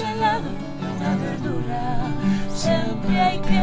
ensalada y una verdura. Siempre hay que